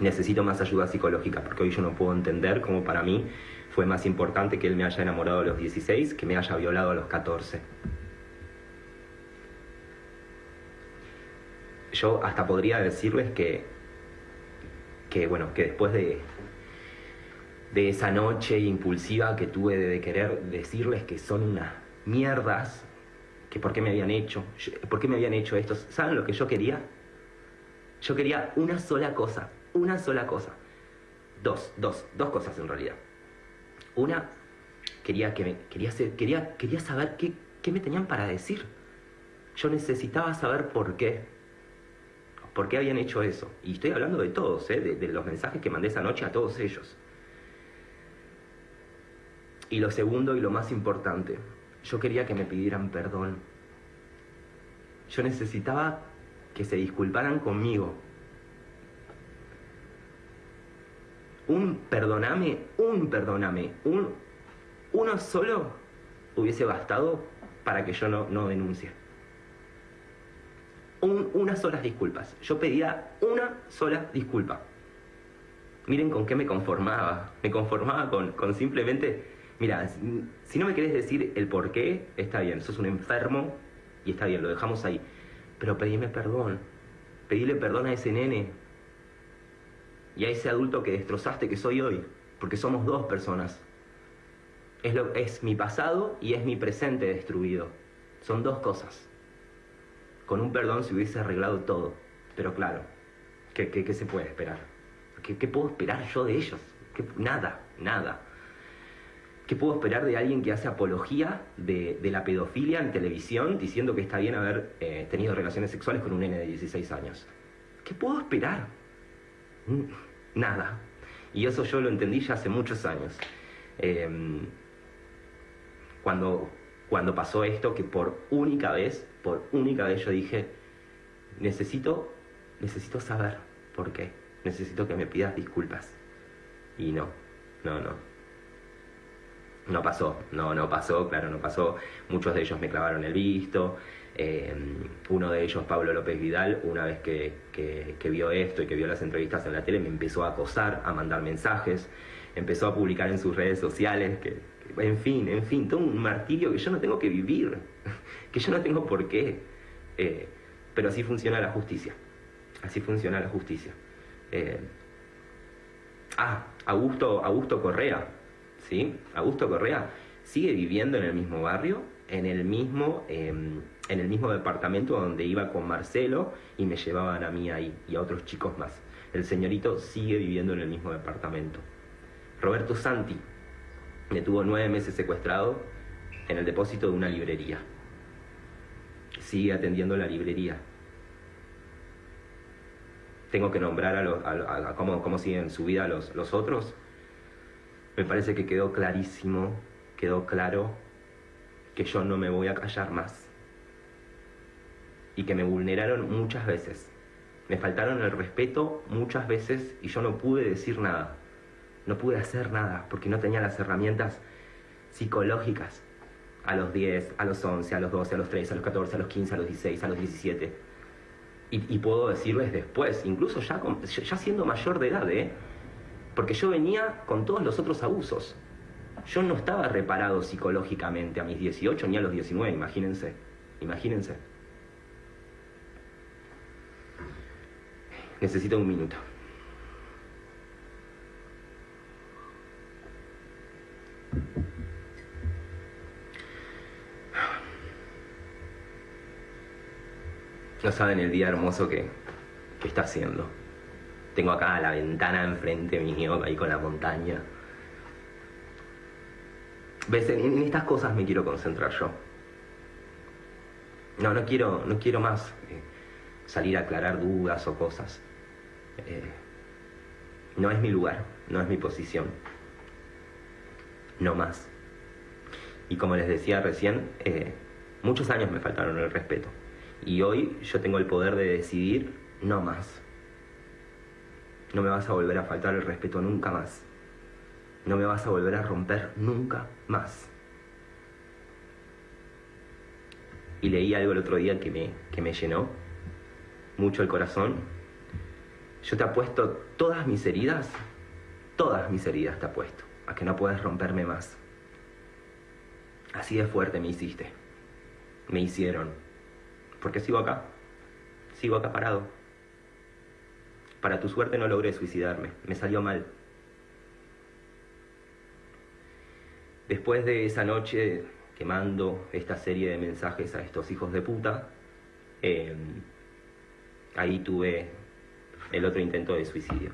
necesito más ayuda psicológica, porque hoy yo no puedo entender cómo para mí fue más importante que él me haya enamorado a los 16 que me haya violado a los 14. Yo hasta podría decirles que, que bueno, que después de, de esa noche impulsiva que tuve de querer decirles que son unas mierdas, que por qué me habían hecho, por qué me habían hecho esto. ¿Saben lo que yo quería? Yo quería una sola cosa, una sola cosa. Dos, dos, dos cosas en realidad. Una, quería, que me, quería, quería, quería saber qué, qué me tenían para decir. Yo necesitaba saber por qué. ¿Por qué habían hecho eso? Y estoy hablando de todos, ¿eh? de, de los mensajes que mandé esa noche a todos ellos. Y lo segundo y lo más importante, yo quería que me pidieran perdón. Yo necesitaba que se disculparan conmigo. Un perdoname, un perdoname, un, uno solo hubiese bastado para que yo no, no denuncie. Un, unas solas disculpas. Yo pedía una sola disculpa. Miren con qué me conformaba. Me conformaba con, con simplemente Mira, si no me querés decir el por qué, está bien, sos un enfermo y está bien, lo dejamos ahí. Pero pedime perdón. Pedile perdón a ese nene y a ese adulto que destrozaste que soy hoy, porque somos dos personas. Es, lo, es mi pasado y es mi presente destruido. Son dos cosas. Con un perdón se hubiese arreglado todo. Pero claro, ¿qué, qué, se puede esperar? ¿Qué, ¿Qué, puedo esperar yo de ellos? nada, nada. ¿Qué puedo esperar de alguien que hace apología de, la pedofilia en televisión diciendo que está bien haber eh, tenido relaciones sexuales con un nene de 16 años? ¿Qué puedo esperar? Nada. Y eso yo lo entendí ya hace muchos años. Em, cuando, cuando pasó esto, que por única vez, por única vez yo dije, necesito, necesito saber por qué. Necesito que me pidas disculpas. Y no, no, no. No pasó, no, no pasó, claro, no pasó. Muchos de ellos me clavaron el visto. Eh, uno de ellos, Pablo López Vidal, una vez que, que, vio esto y que vio las entrevistas en la tele, me empezó a acosar, a mandar mensajes, empezó a publicar en sus redes sociales, que, en fin, en fin, todo un martirio que yo no tengo que vivir, que yo no tengo por qué. Eh, pero así funciona la justicia, así funciona la justicia. Eh, ah, Augusto, Augusto Correa, ¿sí? Augusto Correa sigue viviendo en el mismo barrio, en el mismo, em, en el mismo departamento donde iba con Marcelo y me llevaban a mí ahí y a otros chicos más. El señorito sigue viviendo en el mismo departamento. Roberto Santi me tuvo nueve meses secuestrado en el depósito de una librería. Sigue atendiendo la librería. Tengo que nombrar a, los, a, cómo, cómo, siguen su vida los, los otros me parece que quedó clarísimo, quedó claro que yo no me voy a callar más. Y que me vulneraron muchas veces. Me faltaron el respeto muchas veces y yo no pude decir nada. No pude hacer nada porque no tenía las herramientas psicológicas a los 10, a los 11, a los 12, a los 13, a los 14, a los 15, a los 16, a los 17. Y, puedo decirles después, incluso ya, ya siendo mayor de edad, ¿eh? Porque yo venía con todos los otros abusos. Yo no estaba reparado psicológicamente a mis 18 ni a los 19, imagínense, imagínense. Necesito un minuto. No saben el día hermoso que, que está haciendo. Tengo acá la ventana enfrente mío, ahí con la montaña. ¿Ves? En, estas cosas me quiero concentrar yo. No, no quiero, no quiero más eh, salir a aclarar dudas o cosas. Eh, no es mi lugar, no es mi posición. No más. Y como les decía recién, eh, muchos años me faltaron el respeto. Y hoy yo tengo el poder de decidir no más. No me vas a volver a faltar el respeto nunca más. No me vas a volver a romper nunca más. Y leí algo el otro día que me, que me llenó mucho el corazón. Yo te apuesto todas mis heridas, todas mis heridas te apuesto, a que no puedes romperme más. Así de fuerte me hiciste. Me hicieron. Porque sigo acá. Sigo acá parado. Para tu suerte no logré suicidarme. Me salió mal. Después de esa noche que mando esta serie de mensajes a estos hijos de puta, eh, ahí tuve el otro intento de suicidio.